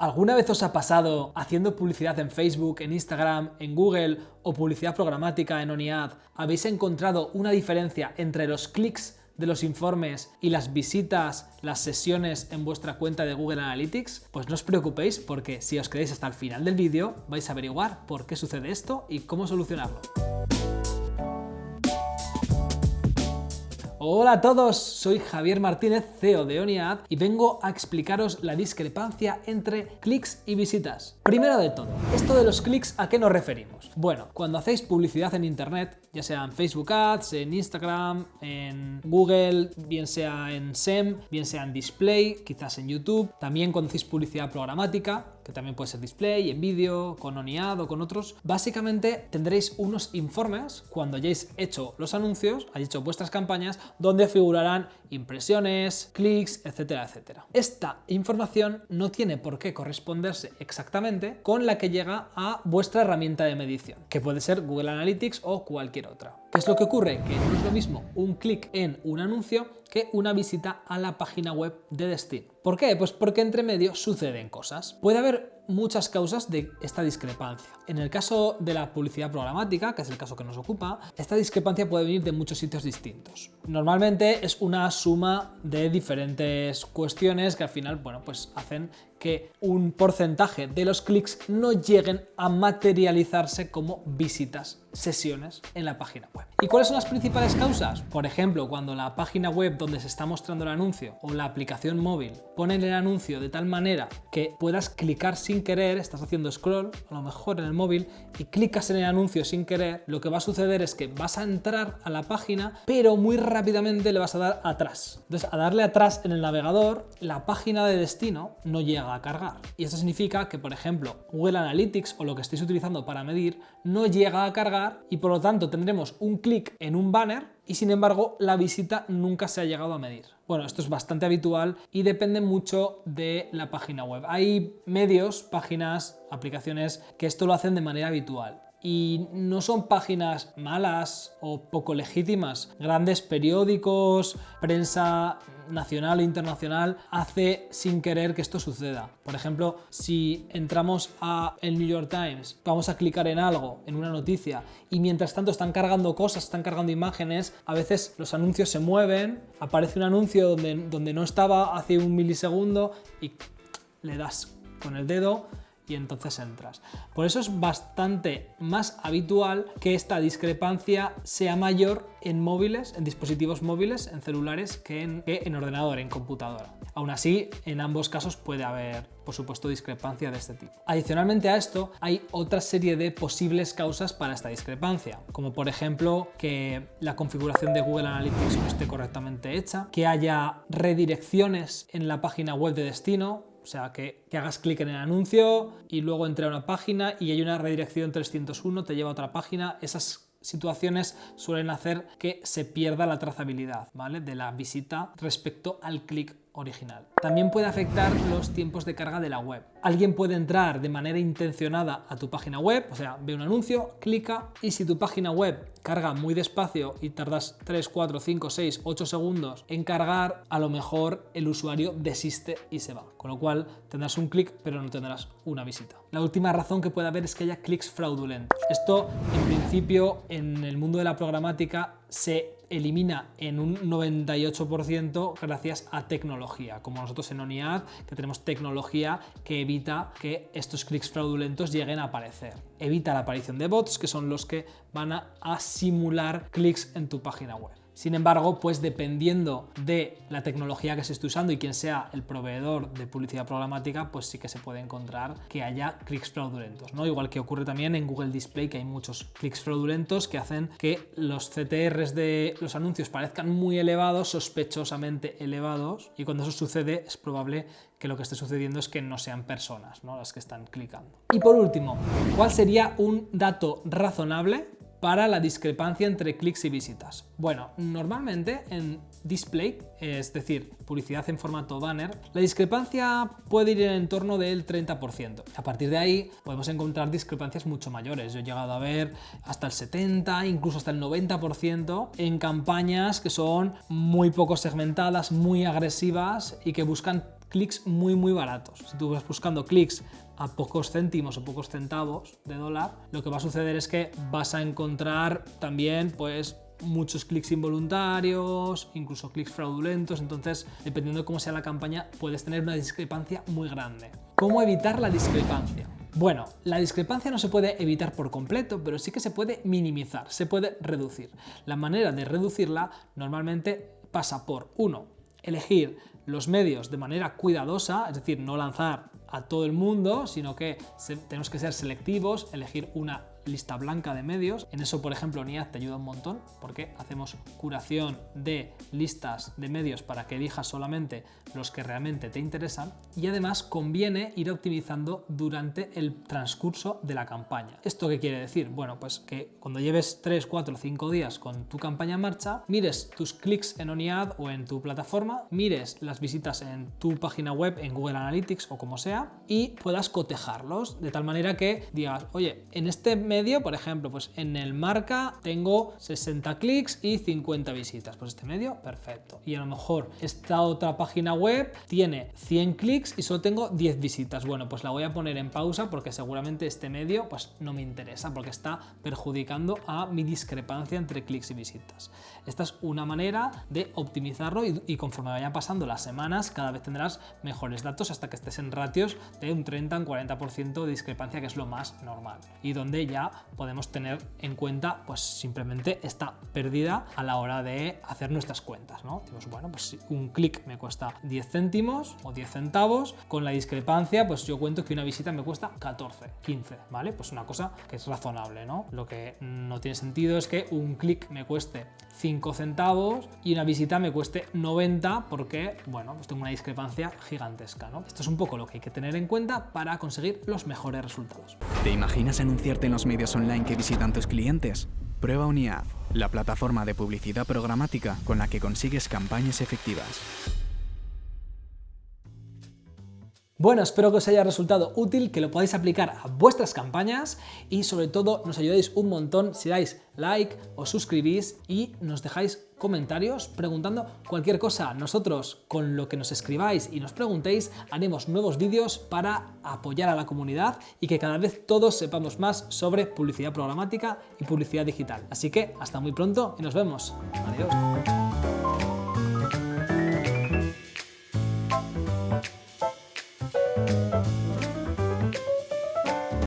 ¿Alguna vez os ha pasado haciendo publicidad en Facebook, en Instagram, en Google o publicidad programática en OniAd? ¿Habéis encontrado una diferencia entre los clics de los informes y las visitas, las sesiones en vuestra cuenta de Google Analytics? Pues no os preocupéis porque si os quedáis hasta el final del vídeo vais a averiguar por qué sucede esto y cómo solucionarlo. Hola a todos, soy Javier Martínez, CEO de OniAd y vengo a explicaros la discrepancia entre clics y visitas. Primero de todo, esto de los clics, ¿a qué nos referimos? Bueno, cuando hacéis publicidad en Internet, ya sea en Facebook Ads, en Instagram, en Google, bien sea en SEM, bien sea en Display, quizás en YouTube, también cuando hacéis publicidad programática, que también puede ser display, en vídeo, con OniAd o con otros, básicamente tendréis unos informes cuando hayáis hecho los anuncios, hayáis hecho vuestras campañas, donde figurarán impresiones, clics, etcétera, etcétera. Esta información no tiene por qué corresponderse exactamente con la que llega a vuestra herramienta de medición, que puede ser Google Analytics o cualquier otra. ¿Qué es lo que ocurre? Que no es lo mismo un clic en un anuncio que una visita a la página web de destino. ¿Por qué? Pues porque entre medio suceden cosas. Puede haber muchas causas de esta discrepancia. En el caso de la publicidad programática, que es el caso que nos ocupa, esta discrepancia puede venir de muchos sitios distintos. Normalmente es una suma de diferentes cuestiones que al final, bueno, pues hacen que un porcentaje de los clics no lleguen a materializarse como visitas, sesiones en la página web. ¿Y cuáles son las principales causas? Por ejemplo, cuando la página web donde se está mostrando el anuncio o la aplicación móvil ponen el anuncio de tal manera que puedas clicar sin querer, estás haciendo scroll, a lo mejor en el móvil, y clicas en el anuncio sin querer, lo que va a suceder es que vas a entrar a la página, pero muy rápidamente le vas a dar atrás. Entonces, a darle atrás en el navegador, la página de destino no llega a cargar. Y esto significa que, por ejemplo, Google Analytics o lo que estéis utilizando para medir no llega a cargar y por lo tanto tendremos un clic en un banner y sin embargo la visita nunca se ha llegado a medir. Bueno, esto es bastante habitual y depende mucho de la página web. Hay medios, páginas, aplicaciones que esto lo hacen de manera habitual y no son páginas malas o poco legítimas. Grandes periódicos, prensa nacional e internacional hace sin querer que esto suceda. Por ejemplo, si entramos a el New York Times, vamos a clicar en algo, en una noticia, y mientras tanto están cargando cosas, están cargando imágenes, a veces los anuncios se mueven, aparece un anuncio donde, donde no estaba hace un milisegundo y le das con el dedo y entonces entras. Por eso es bastante más habitual que esta discrepancia sea mayor en móviles, en dispositivos móviles, en celulares, que en, ordenador, en computadora. Aún así, en ambos casos puede haber, por supuesto, discrepancia de este tipo. Adicionalmente a esto, hay otra serie de posibles causas para esta discrepancia, como por ejemplo que la configuración de Google Analytics no esté correctamente hecha, que haya redirecciones en la página web de destino, sea, que, hagas clic en el anuncio y luego entre a una página y hay una redirección 301, te lleva a otra página. Esas situaciones suelen hacer que se pierda la trazabilidad ¿vale? de la visita respecto al clic original. También puede afectar los tiempos de carga de la web. Alguien puede entrar de manera intencionada a tu página web, o sea, ve un anuncio, clica y si tu página web carga muy despacio y tardas 3, 4, 5, 6, 8 segundos en cargar, a lo mejor el usuario desiste y se va. Con lo cual tendrás un clic pero no tendrás una visita. La última razón que puede haber es que haya clics fraudulentos. Esto en principio en el mundo de la programática se elimina en un 98% gracias a tecnología, como nosotros en ONIAD, que tenemos tecnología que evita que estos clics fraudulentos lleguen a aparecer. Evita la aparición de bots, que son los que van a, simular clics en tu página web. Sin embargo, pues dependiendo de la tecnología que se esté usando y quién sea el proveedor de publicidad programática, pues sí que se puede encontrar que haya clics fraudulentos, ¿no? Igual que ocurre también en Google Display, que hay muchos clics fraudulentos que hacen que los CTRs de los anuncios parezcan muy elevados, sospechosamente elevados, y cuando eso sucede es probable que lo que esté sucediendo es que no sean personas ¿no? las que están clicando. Y por último, ¿cuál sería un dato razonable para la discrepancia entre clics y visitas? Bueno, normalmente en display, es decir, publicidad en formato banner, la discrepancia puede ir en torno del 30%. A partir de ahí podemos encontrar discrepancias mucho mayores. Yo he llegado a ver hasta el 70, incluso hasta el 90% en campañas que son muy poco segmentadas, muy agresivas y que buscan clics muy muy baratos. Si tú vas buscando clics a pocos céntimos o pocos centavos de dólar, lo que va a suceder es que vas a encontrar también pues muchos clics involuntarios, incluso clics fraudulentos, entonces dependiendo de cómo sea la campaña puedes tener una discrepancia muy grande. ¿Cómo evitar la discrepancia? Bueno, la discrepancia no se puede evitar por completo, pero sí que se puede minimizar, se puede reducir. La manera de reducirla normalmente pasa por, uno, elegir los medios de manera cuidadosa, es decir, no lanzar a todo el mundo, sino que tenemos que ser selectivos, elegir una lista blanca de medios. En eso, por ejemplo, NIAD te ayuda un montón porque hacemos curación de listas de medios para que elijas solamente los que realmente te interesan y además conviene ir optimizando durante el transcurso de la campaña. ¿Esto qué quiere decir? Bueno, pues que cuando lleves 3, 4, 5 días con tu campaña en marcha, mires tus clics en ONIAD o en tu plataforma, mires las visitas en tu página web, en Google Analytics o como sea, y puedas cotejarlos de tal manera que digas, oye, en este medio, por ejemplo, pues en el marca tengo 60 clics y 50 visitas. Pues este medio, perfecto. Y a lo mejor esta otra página web tiene 100 clics y solo tengo 10 visitas. Bueno, pues la voy a poner en pausa porque seguramente este medio pues no me interesa porque está perjudicando a mi discrepancia entre clics y visitas. Esta es una manera de optimizarlo y, y conforme vayan pasando las semanas cada vez tendrás mejores datos hasta que estés en ratios de un 30 un 40% de discrepancia que es lo más normal y donde ya podemos tener en cuenta pues simplemente esta pérdida a la hora de hacer nuestras cuentas, ¿no? bueno, pues un clic me cuesta 10 céntimos o 10 centavos, con la discrepancia pues yo cuento que una visita me cuesta 14, 15, ¿vale? Pues una cosa que es razonable, ¿no? Lo que no tiene sentido es que un clic me cueste 5 centavos y una visita me cueste 90 porque, bueno, pues tengo una discrepancia gigantesca, ¿no? Esto es un poco lo que hay que tener en cuenta para conseguir los mejores resultados. ¿Te imaginas anunciarte en los medios online que visitan tus clientes? Prueba Uniad, la plataforma de publicidad programática con la que consigues campañas efectivas. Bueno, espero que os haya resultado útil, que lo podáis aplicar a vuestras campañas y sobre todo nos ayudáis un montón si dais like, os suscribís y nos dejáis comentarios preguntando cualquier cosa. Nosotros con lo que nos escribáis y nos preguntéis haremos nuevos vídeos para apoyar a la comunidad y que cada vez todos sepamos más sobre publicidad programática y publicidad digital. Así que hasta muy pronto y nos vemos. Adiós.